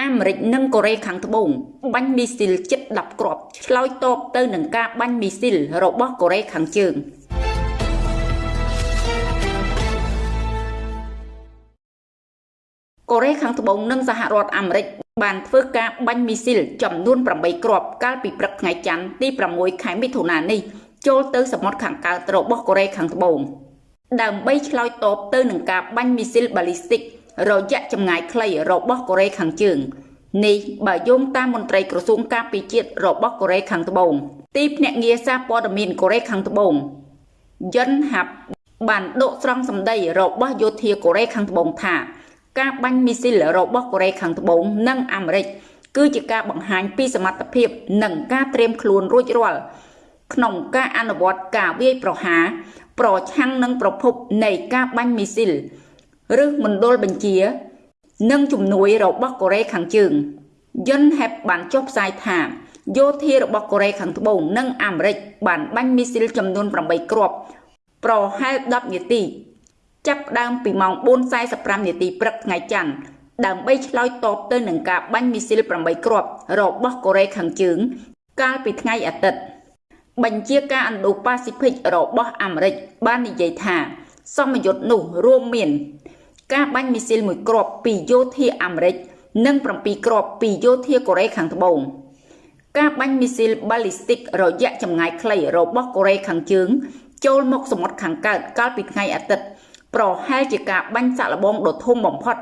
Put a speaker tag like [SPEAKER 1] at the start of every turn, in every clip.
[SPEAKER 1] អាមេរិកនិងកូរ៉េខាងត្បូងបាញ់មីស៊ីលជិត10គ្រាប់ឆ្លើយតបទៅនឹងការបាញ់មីស៊ីលរបស់កូរ៉េខាងជើងកូរ៉េខាងត្បូងនិងសហរដ្ឋអាមេរិកបានធ្វើការបាញ់មីស៊ីលចំនួន8គ្រាប់កាលពីព្រឹកថ្ងៃច័ន្ទទី6ខែមិថុនានេះចូលទៅសមុទ្រខាងកើតរបស់កូរ៉េខាងត្បូងដើម្បីឆ្លើយតបទៅនឹងការបាញ់មីស៊ីលបាលីស្ទិក រយៈចម្ងាយខ្លីរបស់កូរ៉េខាងជើងនេះបើយោងតាមមន្ត្រីក្រសួងការពារជាតិរបស់កូរ៉េខាងត្បូងទីភ្នាក់ងារសារព័ត៌មានកូរ៉េខាងត្បូងយុនហាប់បានដកស្រង់សម្ដីរបស់យោធាកូរ៉េខាងត្បូងថា ការបាញ់មីស៊ីលរបស់កូរ៉េខាងត្បូងនិងអាមេរិកគឺជាការបង្ហាញពីសមត្ថភាពនិងការត្រៀមខ្លួនរួចរាល់ក្នុងការអនុវត្តការវាយប្រហារប្រឆាំងនឹងប្រភពនៃការបាញ់មីស៊ីល ឬមណ្ឌលបញ្ជា និងជំនួយរបស់កូរ៉េខាងជើងយុនហេបបានចុះផ្សាយថាយោធារបស់កូរ៉េខាងត្បូងនិងអាមេរិកបានបាញ់មីស៊ីលចំនួន8គ្រាប់ប្រហែល10នាទី ចាប់ផ្ដើមពីម៉ោង4:45នាទីព្រឹកថ្ងៃច័ន្ទដើម្បីឆ្លើយតបទៅនឹងការបាញ់មីស៊ីល8គ្រាប់របស់កូរ៉េខាងជើង កាលពីថ្ងៃអាទិត្យបញ្ជាការឥណ្ឌូប៉ាស៊ីហ្វិករបស់អាមេរិកបាននិយាយថា សមយុទ្ធនោះរួមមាន ការបាញ់មីស៊ីលមួយគ្រាប់ពីយោធាអាមេរិកនិង7គ្រាប់ពីយោធាកូរ៉េខាងត្បូងការបាញ់មីស៊ីល ballistic រយៈចម្ងាយខ្លីរបស់កូរ៉េខាងជើង ចូលមកសមុទ្រខាងកើតកាលពីថ្ងៃអាទិត្យប្រហែលជាការបាញ់សាក់លបងដ៏ធំបំផុត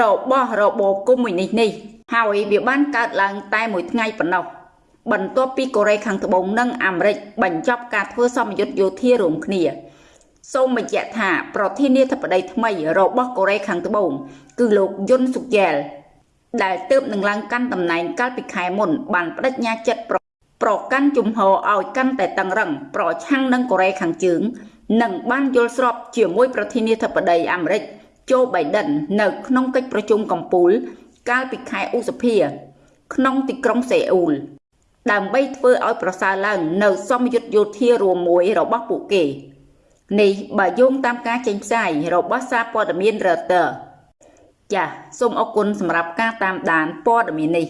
[SPEAKER 1] របស់របបកុម្មុយនីសនេះហើយវាបានកើតឡើងតែមួយថ្ងៃប៉ុណ្ណោះបន្ទាប់ពីកូរ៉េខាងត្បូងនិងអាមេរិកបញ្ចប់ការធ្វើសម្ពយុទ្ធយោធារួមគ្នា សូមបញ្ជាក់ថាប្រធានាធិបតីថ្មីរបស់កូរ៉េខាងត្បូងគឺលោកយុនសុកយ៉ែលដែលទើបនឹងឡើងកាន់តំណែងកាលពីខែមុនបានបដិញ្ញាចិត្តប្រប្រកាន់ជំហរឲ្យកាន់តែតឹងរឹងប្រឆាំងនឹងកូរ៉េខាងជើងនិងបានយល់ស្របជាមួយប្រធានាធិបតីអាមេរិកโจ Biden នៅក្នុងកិច្ចប្រជុំកំពូល កាលពីខែឧសភា ក្នុងទីក្រុងសេអ៊ូលដើម្បីធ្វើឲ្យប្រសើរឡើង នៅ សម្ពយុទ្ធយោធារួមមួយរបស់ពួកគេ នេះបើយោងតាមការចេញផ្សាយរបស់សារព័ត៌មាន Reuters ចាសសូមអរគុណសម្រាប់ការតាមដានព័ត៌មាននេះ